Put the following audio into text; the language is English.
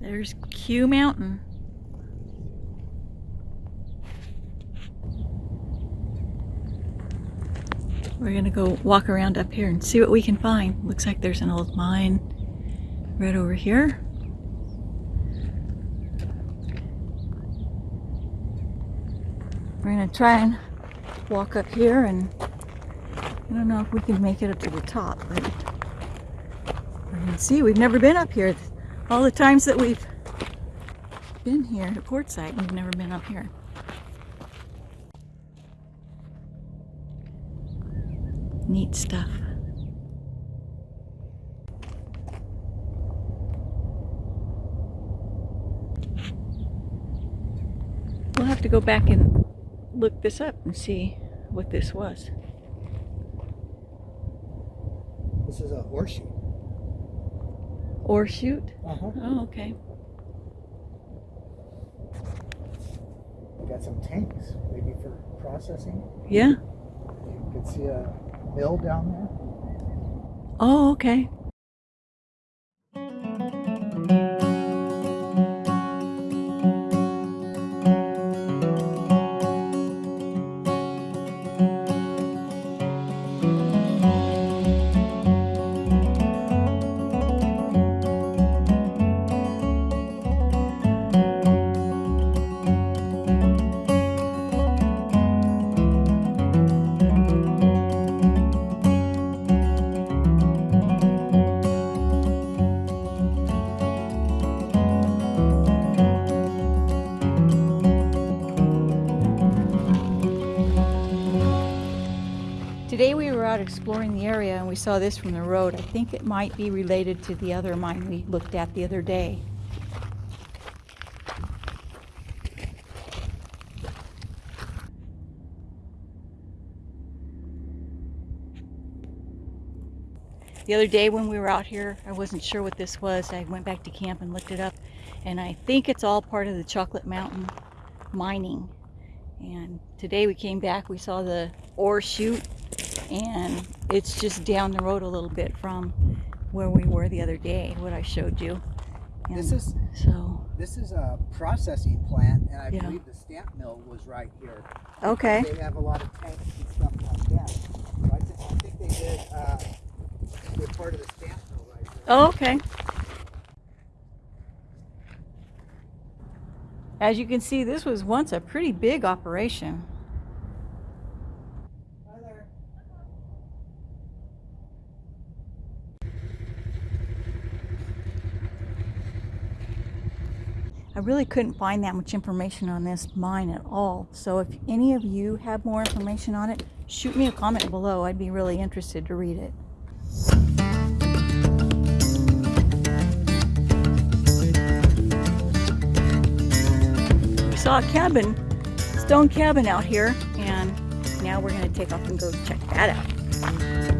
There's Q Mountain. We're gonna go walk around up here and see what we can find. Looks like there's an old mine right over here. We're gonna try and walk up here and I don't know if we can make it up to the top, but we're gonna see. We've never been up here. All the times that we've been here at Quartzsite, we've never been up here. Neat stuff. We'll have to go back and look this up and see what this was. This is a horseshoe. Or shoot. Uh-huh. Oh, okay. We got some tanks, maybe for processing. Yeah. You can see a mill down there. Oh, okay. Today we were out exploring the area and we saw this from the road. I think it might be related to the other mine we looked at the other day. The other day when we were out here, I wasn't sure what this was. I went back to camp and looked it up and I think it's all part of the Chocolate Mountain mining. And today we came back, we saw the ore chute and it's just down the road a little bit from where we were the other day, what I showed you. And This is so this is a processing plant, and I Yeah. believe the stamp mill was right here. okay. They have a lot of tanks and stuff like that. So I, think, I think they did. Uh, they're part of the stamp mill right there. Oh, okay. As you can see, this was once a pretty big operation. I really couldn't find that much information on this mine at all. So if any of you have more information on it, shoot me a comment below. I'd be really interested to read it. We saw a cabin, stone cabin out here, and now we're gonna take off and go check that out.